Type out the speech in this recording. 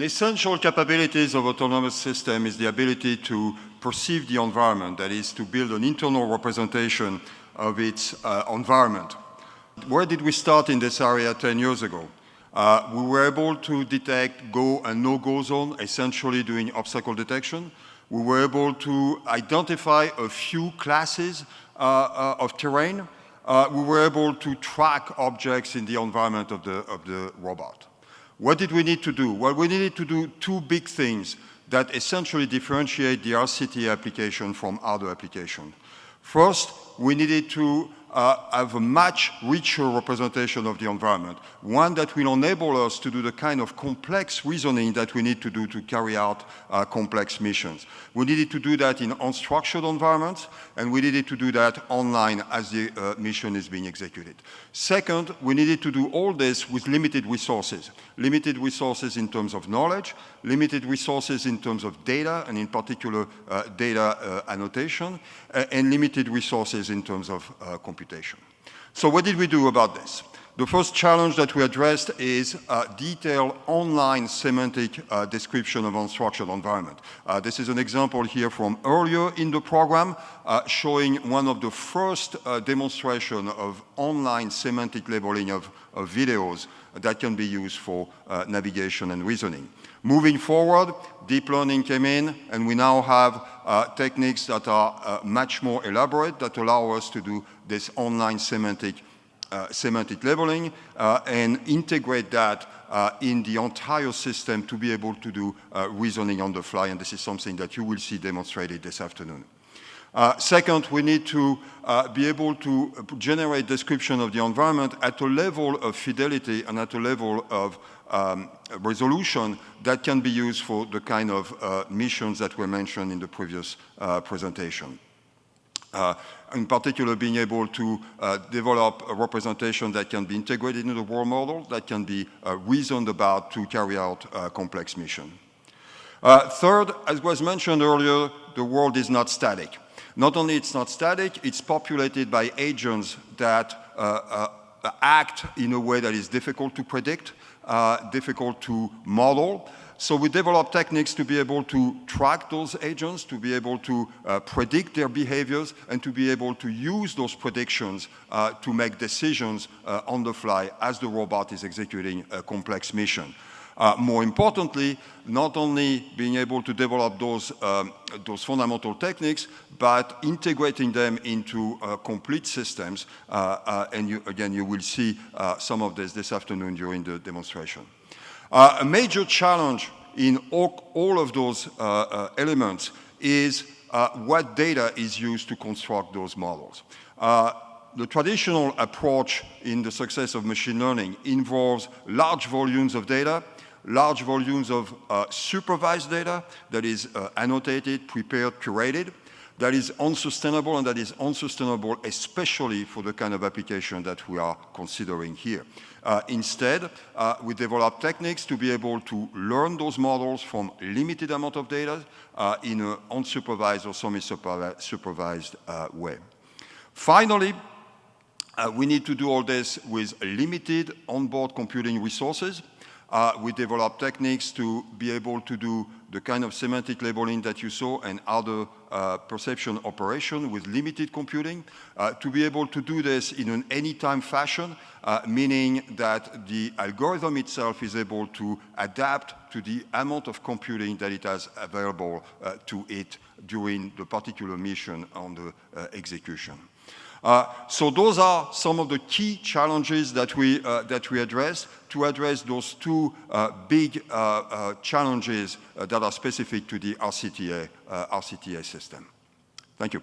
An essential capabilities of autonomous system is the ability to perceive the environment, that is to build an internal representation of its uh, environment. Where did we start in this area 10 years ago? Uh, we were able to detect go and no-go zone, essentially doing obstacle detection. We were able to identify a few classes uh, uh of terrain. Uh, we were able to track objects in the environment of the, of the robot. What did we need to do? Well, we needed to do two big things that essentially differentiate the RCT application from other applications. First, we needed to uh, have a much richer representation of the environment, one that will enable us to do the kind of complex reasoning that we need to do to carry out uh, complex missions. We needed to do that in unstructured environments, and we needed to do that online as the uh, mission is being executed. Second, we needed to do all this with limited resources. Limited resources in terms of knowledge, limited resources in terms of data, and in particular uh, data uh, annotation, uh, and limited resources in terms of computation computation. So what did we do about this? The first challenge that we addressed is a detailed online semantic uh, description of unstructured environment. Uh, this is an example here from earlier in the program uh, showing one of the first uh, demonstration of online semantic labeling of, of, videos that can be used for uh, navigation and reasoning. Moving forward, deep learning came in and we now have uh, techniques that are much more elaborate that allow us to do this online semantic, uh, semantic labeling uh, and integrate that uh, in the entire system to be able to do uh, reasoning on the fly, and this is something that you will see demonstrated this afternoon. Uh, second, we need to uh, be able to generate description of the environment at a level of fidelity and at a level of um, resolution that can be used for the kind of uh, missions that were mentioned in the previous uh, presentation. Uh, in particular, being able to uh, develop a representation that can be integrated into the world model, that can be reasoned about to carry out complex mission. Third, as was mentioned earlier, the world is not static. Not only it's not static, it's populated by agents that uh, uh, act in a way that is difficult to predict, difficult to model, so we develop techniques to be able to track those agents, to be able to uh, predict their behaviors, and to be able to use those predictions uh, to make decisions uh, on the fly as the robot is executing a complex mission. Uh, more importantly, not only being able to develop those, um, those fundamental techniques, but integrating them into uh, complete systems. Uh, and you, again, you will see some of this this afternoon during the demonstration. Uh, a major challenge in all, all of those uh, uh, elements is uh, what data is used to construct those models. Uh, the traditional approach in the success of machine learning involves large volumes of data, large volumes of uh, supervised data that is annotated, prepared, curated, that is unsustainable and that is unsustainable especially for the kind of application that we are considering here. Uh, instead, uh, we develop techniques to be able to learn those models from limited amount of data uh, in an unsupervised or semi-supervised uh, way. Finally, uh, we need to do all this with limited onboard computing resources. Uh, we develop techniques to be able to do the kind of semantic labeling that you saw and other uh, perception operation with limited computing, uh, to be able to do this in an anytime fashion, uh, meaning that the algorithm itself is able to adapt to the amount of computing that it has available uh, to it during the particular mission on the uh, execution. Uh, so those are some of the key challenges that we, uh, that we address to address those two uh, big challenges that are specific to the RCTA, RCTA system. Thank you.